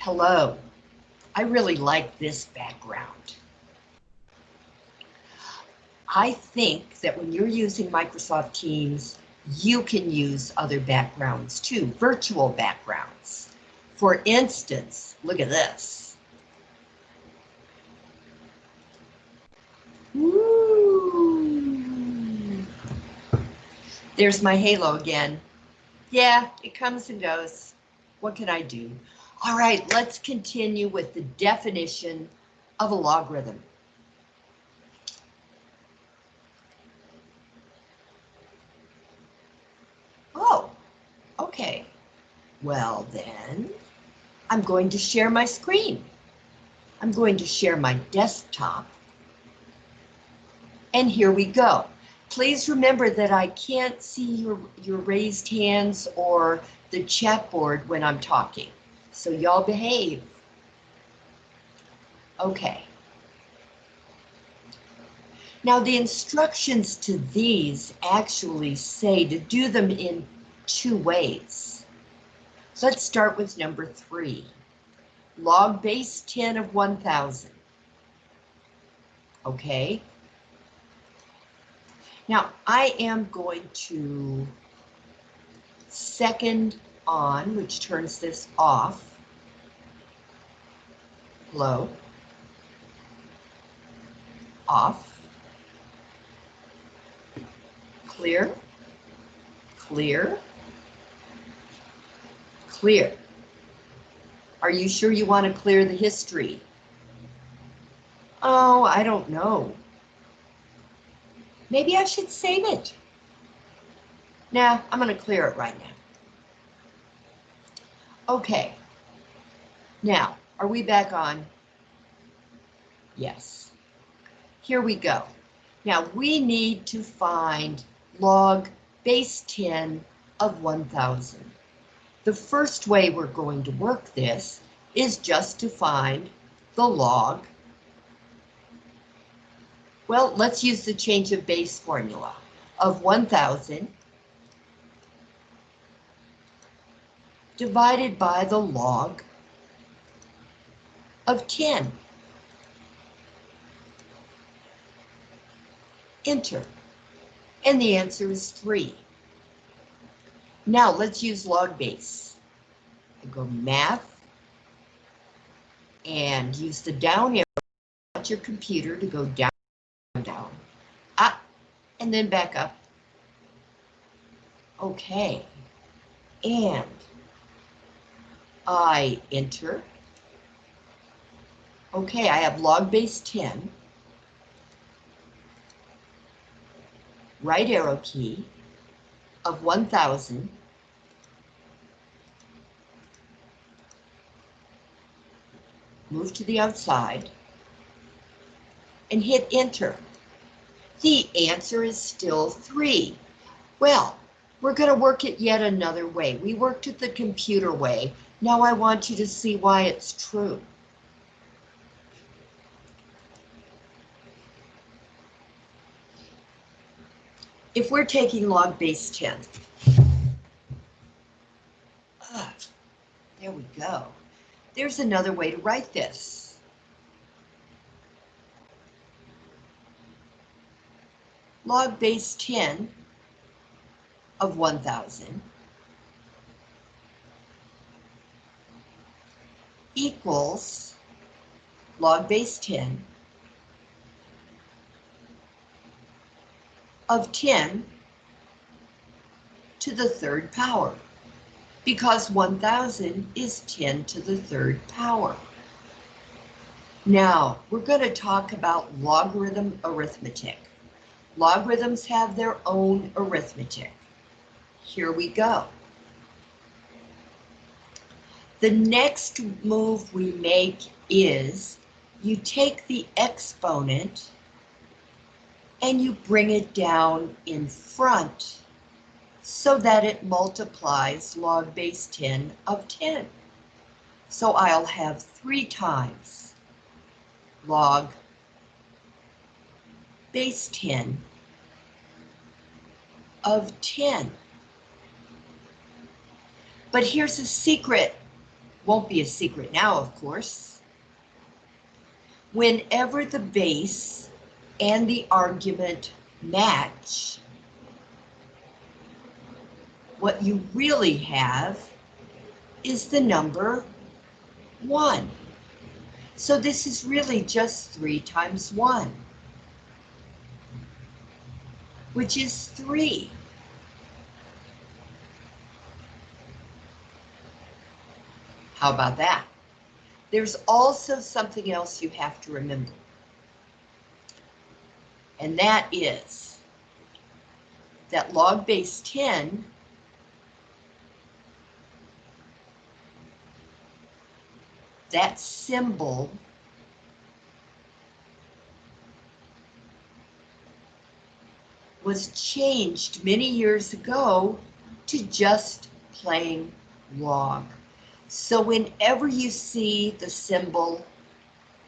Hello. I really like this background. I think that when you're using Microsoft Teams, you can use other backgrounds too, virtual backgrounds. For instance, look at this. There's my halo again. Yeah, it comes and goes. What can I do? All right, let's continue with the definition of a logarithm. Oh, okay. Well then, I'm going to share my screen. I'm going to share my desktop. And here we go. Please remember that I can't see your, your raised hands or the chat board when I'm talking. So y'all behave. Okay. Now the instructions to these actually say to do them in two ways. Let's start with number three. Log base 10 of 1000. Okay. Now I am going to second on, which turns this off. Low. Off. Clear, clear, clear. Are you sure you want to clear the history? Oh, I don't know. Maybe I should save it. Nah, I'm going to clear it right now. Okay. Now, are we back on? Yes. Here we go. Now we need to find log base 10 of 1000. The first way we're going to work this is just to find the log. Well, let's use the change of base formula of 1000 divided by the log of 10. Enter and the answer is 3. Now let's use log base. I go math and use the down arrow on your computer to go down, down, up, and then back up. Okay, and I enter. Okay, I have log base 10. right arrow key of 1000 move to the outside and hit enter. The answer is still three. Well, we're going to work it yet another way. We worked it the computer way. Now I want you to see why it's true. If we're taking log base 10, ah, there we go. There's another way to write this. Log base 10 of 1000 equals log base 10 of 10 to the third power because 1000 is 10 to the third power. Now, we're going to talk about logarithm arithmetic. Logarithms have their own arithmetic. Here we go. The next move we make is you take the exponent and you bring it down in front so that it multiplies log base 10 of 10. So I'll have three times log base 10 of 10. But here's a secret. Won't be a secret now, of course. Whenever the base and the argument match, what you really have is the number 1. So this is really just 3 times 1, which is 3. How about that? There's also something else you have to remember. And that is that log base 10 that symbol was changed many years ago to just plain log. So whenever you see the symbol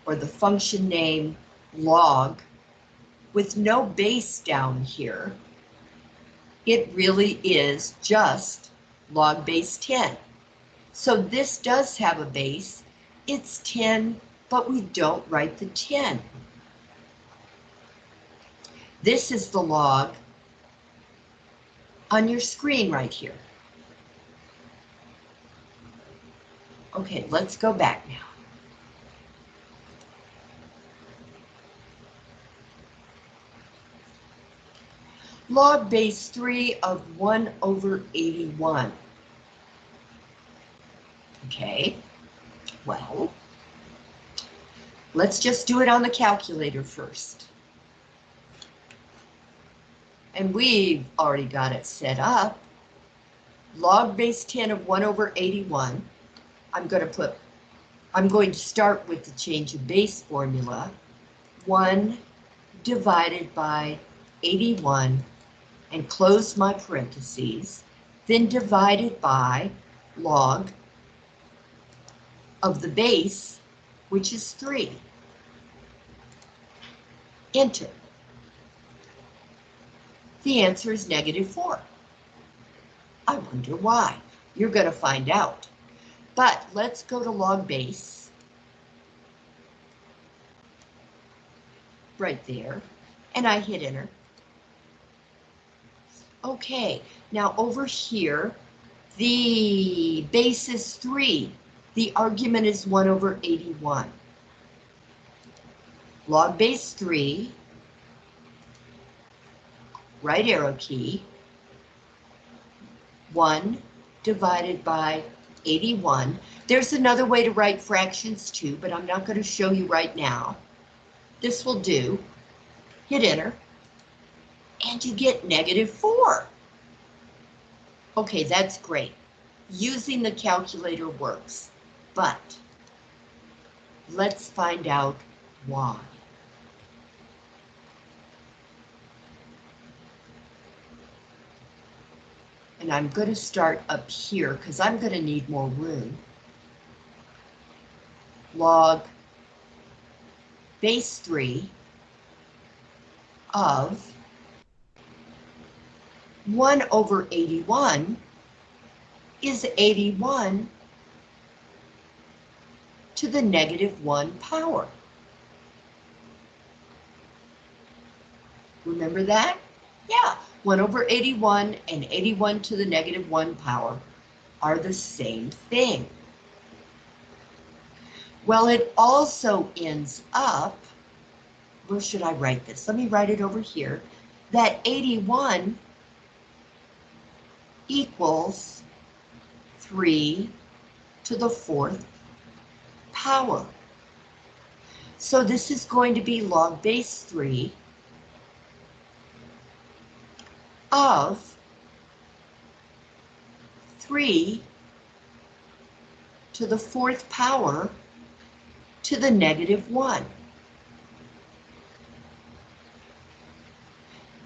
or the function name log with no base down here, it really is just log base 10. So this does have a base, it's 10, but we don't write the 10. This is the log on your screen right here. Okay, let's go back now. Log base 3 of 1 over 81. Okay, well, let's just do it on the calculator first. And we've already got it set up. Log base 10 of 1 over 81. I'm going to put, I'm going to start with the change of base formula. 1 divided by 81 and close my parentheses, then divided by log of the base, which is 3. Enter. The answer is negative 4. I wonder why. You're going to find out. But let's go to log base. Right there. And I hit enter. Okay, now over here, the base is 3. The argument is 1 over 81. Log base 3, right arrow key, 1 divided by 81. There's another way to write fractions too, but I'm not going to show you right now. This will do. Hit enter. And you get negative 4. Okay, that's great. Using the calculator works, but let's find out why. And I'm going to start up here because I'm going to need more room. Log base 3 of 1 over 81 is 81 to the negative 1 power. Remember that? Yeah, 1 over 81 and 81 to the negative 1 power are the same thing. Well, it also ends up, where should I write this? Let me write it over here, that 81 equals 3 to the fourth power. So this is going to be log base 3 of 3 to the fourth power to the negative 1.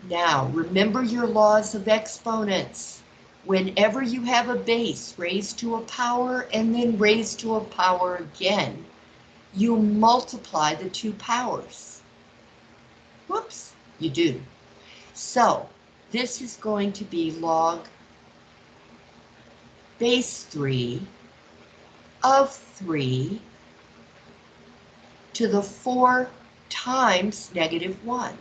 Now, remember your laws of exponents. Whenever you have a base raised to a power and then raised to a power again, you multiply the two powers. Whoops, you do. So this is going to be log base 3 of 3 to the 4 times negative 1.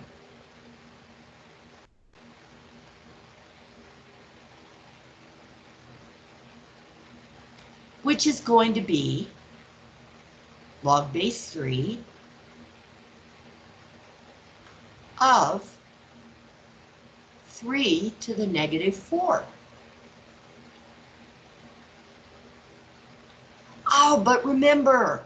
Which is going to be log base 3 of 3 to the negative 4. Oh, but remember,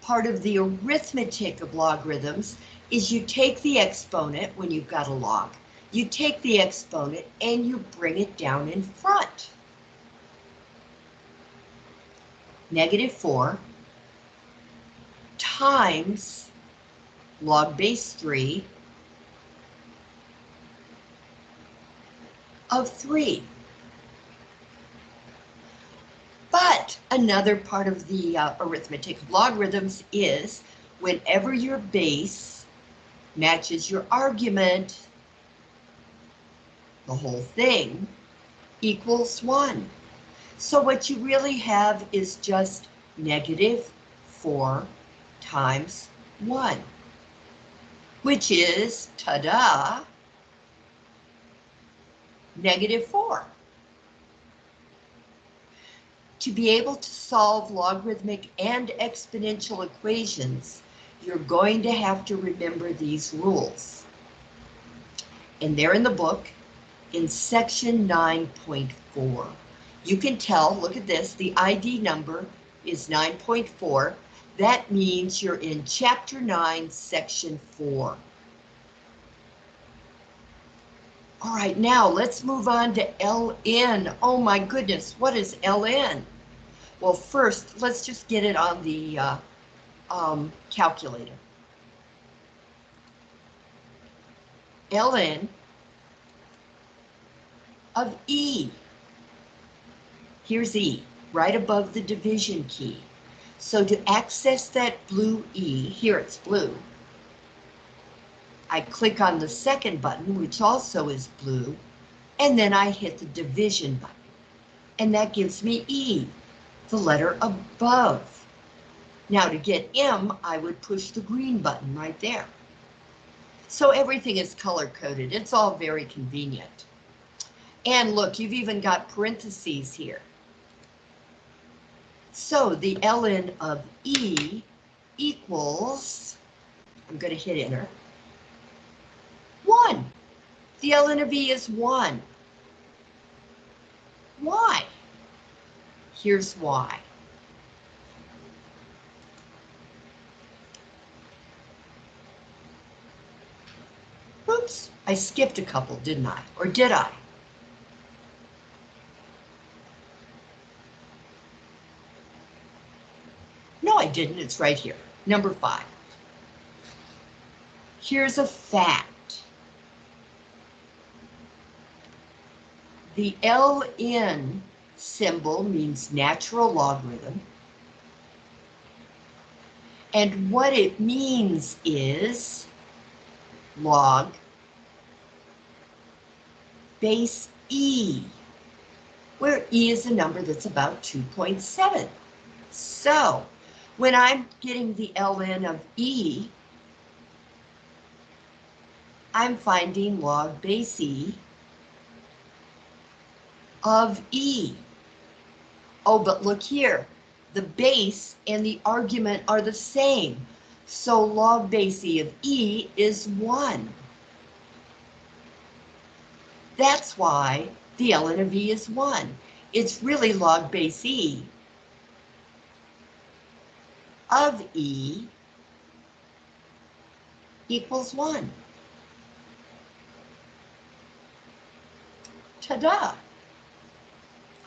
part of the arithmetic of logarithms is you take the exponent when you've got a log. You take the exponent and you bring it down in front. Negative 4 times log base 3 of 3. But another part of the uh, arithmetic logarithms is whenever your base matches your argument, the whole thing equals 1. So what you really have is just negative 4 times 1, which is, ta-da, negative 4. To be able to solve logarithmic and exponential equations, you're going to have to remember these rules. And they're in the book in section 9.4. You can tell, look at this, the ID number is 9.4. That means you're in chapter 9, section 4. All right, now let's move on to LN. Oh my goodness, what is LN? Well, first, let's just get it on the uh, um, calculator. ln of E. Here's E, right above the division key. So to access that blue E, here it's blue, I click on the second button, which also is blue, and then I hit the division button. And that gives me E, the letter above. Now to get M, I would push the green button right there. So everything is color coded. It's all very convenient. And look, you've even got parentheses here. So the ln of E equals, I'm going to hit enter, 1. The ln of E is 1. Why? Here's why. Oops, I skipped a couple, didn't I? Or did I? Didn't. It's right here. Number five. Here's a fact. The LN symbol means natural logarithm. And what it means is log base E, where E is a number that's about 2.7. So when I'm getting the ln of E, I'm finding log base E of E. Oh, but look here, the base and the argument are the same. So log base E of E is 1. That's why the ln of E is 1. It's really log base E of E equals 1. Ta-da!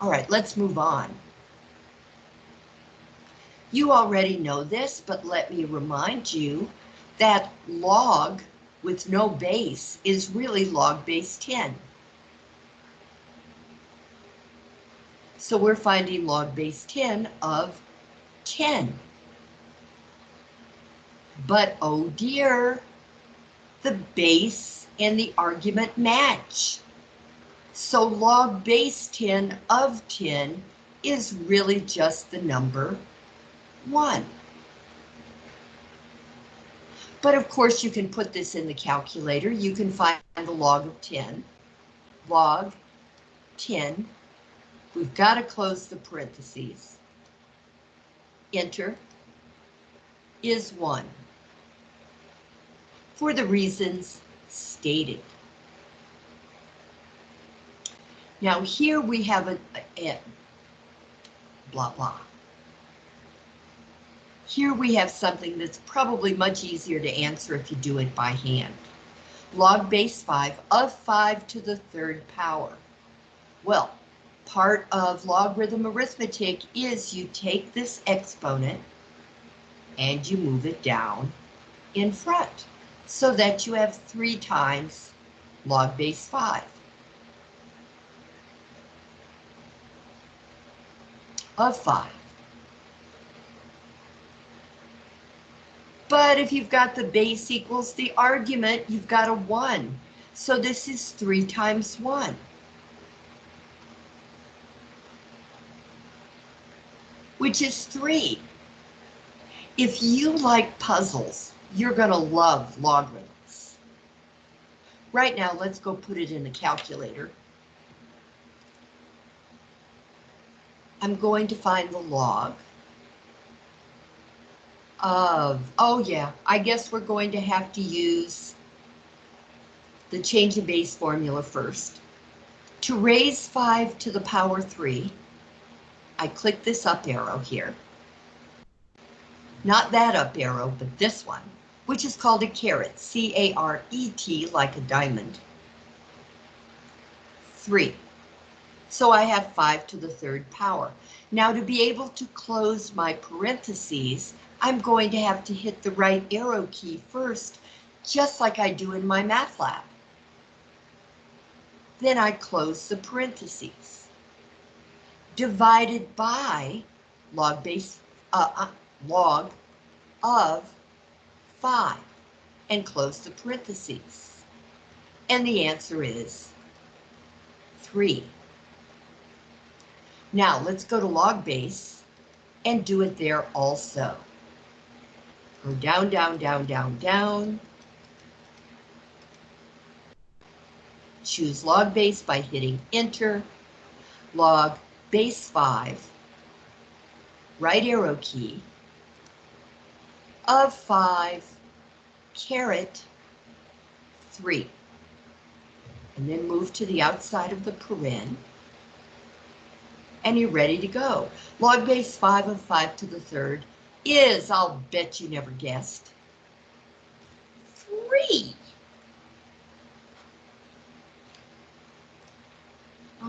All right, let's move on. You already know this, but let me remind you that log with no base is really log base 10. So we're finding log base 10 of 10. But oh dear, the base and the argument match. So log base 10 of 10 is really just the number 1. But of course, you can put this in the calculator. You can find the log of 10. Log 10. We've got to close the parentheses. Enter is 1 for the reasons stated. Now here we have a, blah blah. Here we have something that's probably much easier to answer if you do it by hand. Log base 5 of 5 to the third power. Well, part of logarithm arithmetic is you take this exponent and you move it down in front so that you have 3 times log base 5. of 5. But if you've got the base equals the argument, you've got a 1. So this is 3 times 1. Which is 3. If you like puzzles, you're going to love logarithms. Right now, let's go put it in the calculator. I'm going to find the log of, oh yeah, I guess we're going to have to use the change of base formula first. To raise 5 to the power 3, I click this up arrow here. Not that up arrow, but this one, which is called a caret, C-A-R-E-T, like a diamond. 3. So I have 5 to the third power. Now to be able to close my parentheses, I'm going to have to hit the right arrow key first, just like I do in MyMathLab. Then I close the parentheses. Divided by log base, uh, uh, log of 5 and close the parentheses. And the answer is 3. Now let's go to log base and do it there also. Go down, down, down, down, down. Choose log base by hitting enter. Log base 5. Right arrow key. Of 5 caret 3. And then move to the outside of the paren and you're ready to go. Log base 5 of 5 to the third is, I'll bet you never guessed, 3.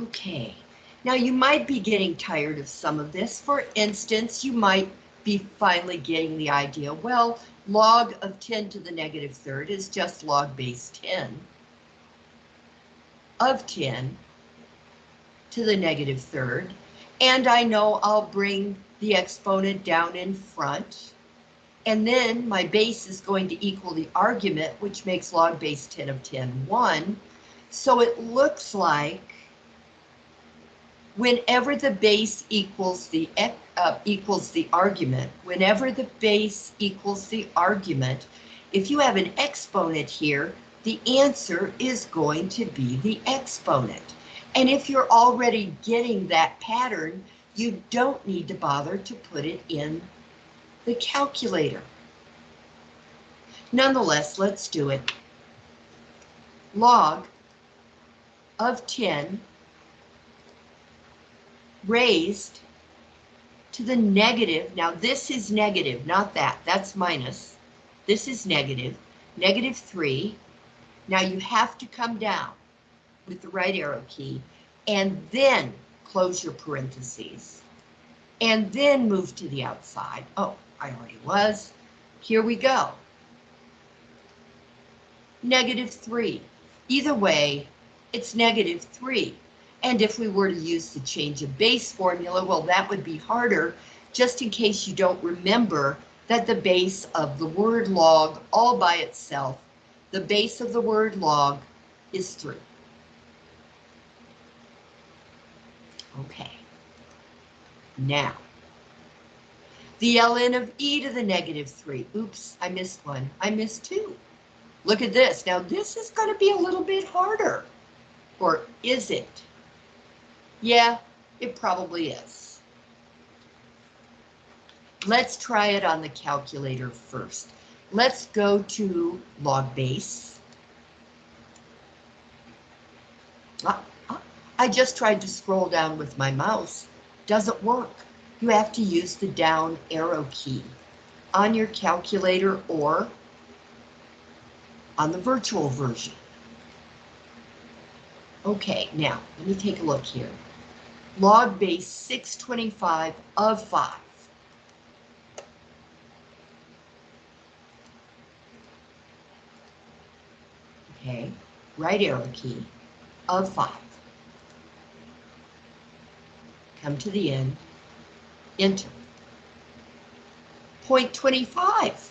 Okay, now you might be getting tired of some of this. For instance, you might be finally getting the idea, well, log of 10 to the negative third is just log base 10 of 10 to the negative third. And I know I'll bring the exponent down in front. And then my base is going to equal the argument, which makes log base 10 of 10, 1. So it looks like whenever the base equals the uh, equals the argument, whenever the base equals the argument, if you have an exponent here, the answer is going to be the exponent. And if you're already getting that pattern, you don't need to bother to put it in the calculator. Nonetheless, let's do it. Log of 10 raised to the negative. Now this is negative, not that. That's minus. This is negative. Negative 3. Now you have to come down with the right arrow key, and then close your parentheses, and then move to the outside. Oh, I already was. Here we go. Negative 3. Either way, it's negative 3. And if we were to use the change of base formula, well, that would be harder, just in case you don't remember that the base of the word log all by itself, the base of the word log is 3. Okay. Now, the ln of e to the negative 3. Oops, I missed one. I missed two. Look at this. Now, this is going to be a little bit harder. Or is it? Yeah, it probably is. Let's try it on the calculator first. Let's go to log base. Ah, ah, I just tried to scroll down with my mouse. Doesn't work. You have to use the down arrow key on your calculator or on the virtual version. Okay, now let me take a look here. Log base 625 of 5. Okay, right arrow key of 5. Come to the end, enter. Point 25.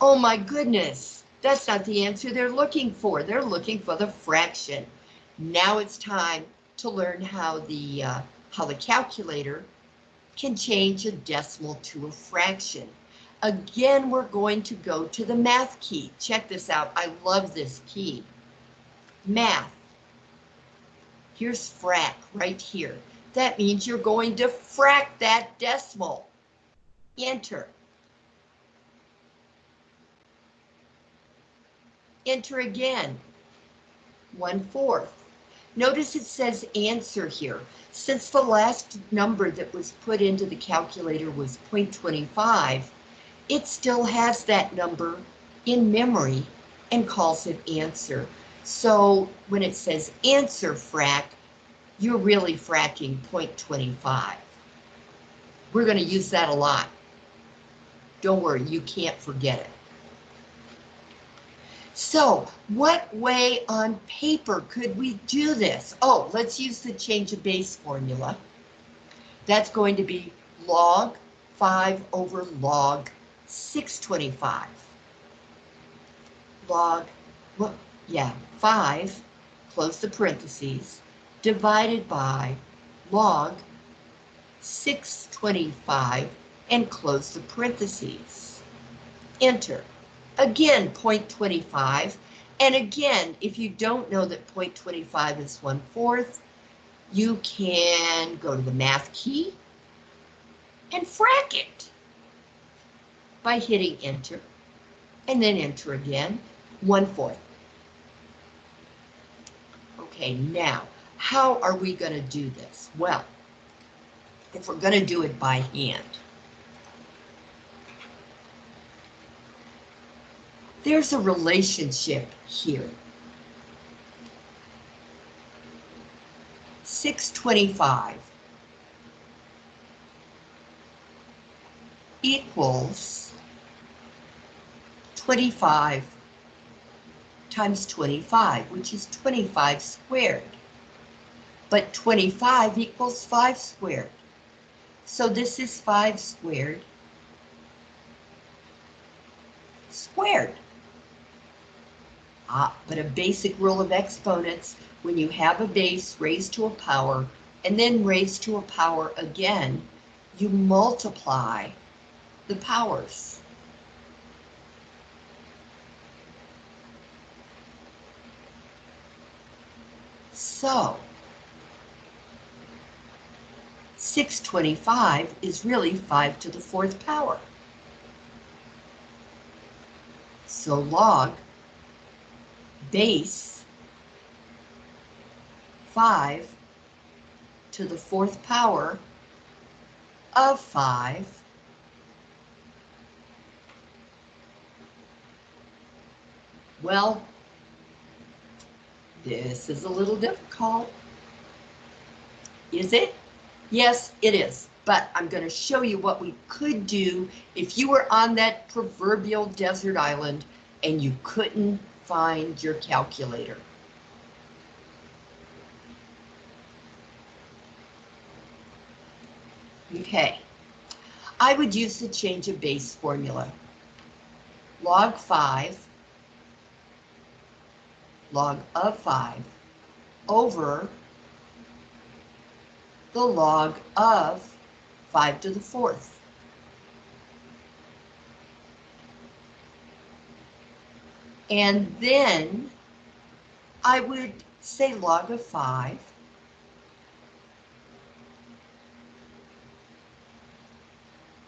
Oh my goodness, that's not the answer they're looking for. They're looking for the fraction. Now it's time to learn how the uh, how the calculator can change a decimal to a fraction. Again, we're going to go to the math key. Check this out. I love this key. Math. Here's frac right here. That means you're going to frac that decimal. Enter. Enter again. One fourth. Notice it says answer here. Since the last number that was put into the calculator was 0.25, it still has that number in memory and calls it answer. So when it says answer frac, you're really fracking 0.25. We're going to use that a lot. Don't worry, you can't forget it. So what way on paper could we do this? Oh, let's use the change of base formula. That's going to be log 5 over log 625. Log, well, yeah, 5, close the parentheses, divided by log 625 and close the parentheses. Enter. Again, 0.25. And again, if you don't know that 0.25 is 1 fourth, you can go to the math key and frac it by hitting enter and then enter again, 1 fourth. Okay, now, how are we going to do this? Well, if we're going to do it by hand, there's a relationship here. 625 equals 25 times 25, which is 25 squared. But 25 equals 5 squared. So this is 5 squared squared. Ah, but a basic rule of exponents, when you have a base raised to a power and then raised to a power again, you multiply the powers. So, 625 is really 5 to the fourth power. So log base 5 to the fourth power of 5 Well, this is a little difficult. Is it? Yes, it is. But I'm going to show you what we could do if you were on that proverbial desert island and you couldn't find your calculator. Okay, I would use the change of base formula. Log 5, log of 5, over the log of 5 to the fourth. And then I would say log of 5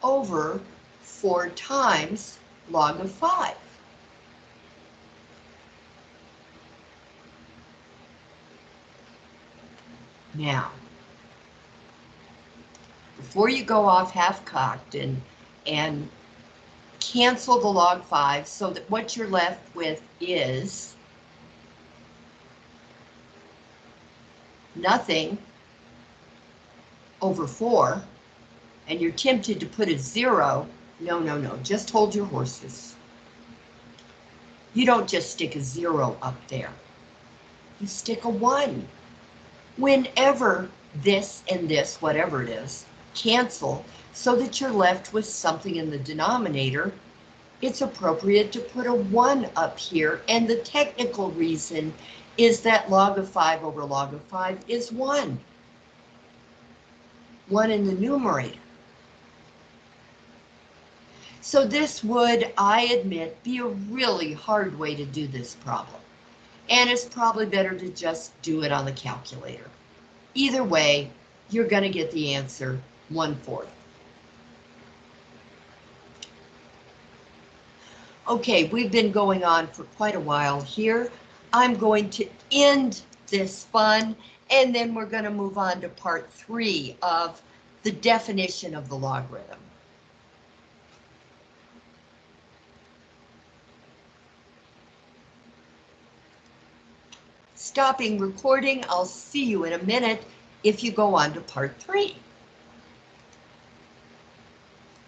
over 4 times log of 5. Now, before you go off half-cocked and, and cancel the log 5 so that what you're left with is nothing over 4, and you're tempted to put a 0, no, no, no, just hold your horses. You don't just stick a 0 up there. You stick a 1. Whenever this and this, whatever it is, cancel so that you're left with something in the denominator, it's appropriate to put a 1 up here. And the technical reason is that log of 5 over log of 5 is 1. 1 in the numerator. So this would, I admit, be a really hard way to do this problem. And it's probably better to just do it on the calculator. Either way, you're going to get the answer one-fourth. Okay, we've been going on for quite a while here. I'm going to end this fun, and then we're going to move on to part three of the definition of the logarithm. Stopping recording, I'll see you in a minute if you go on to part three.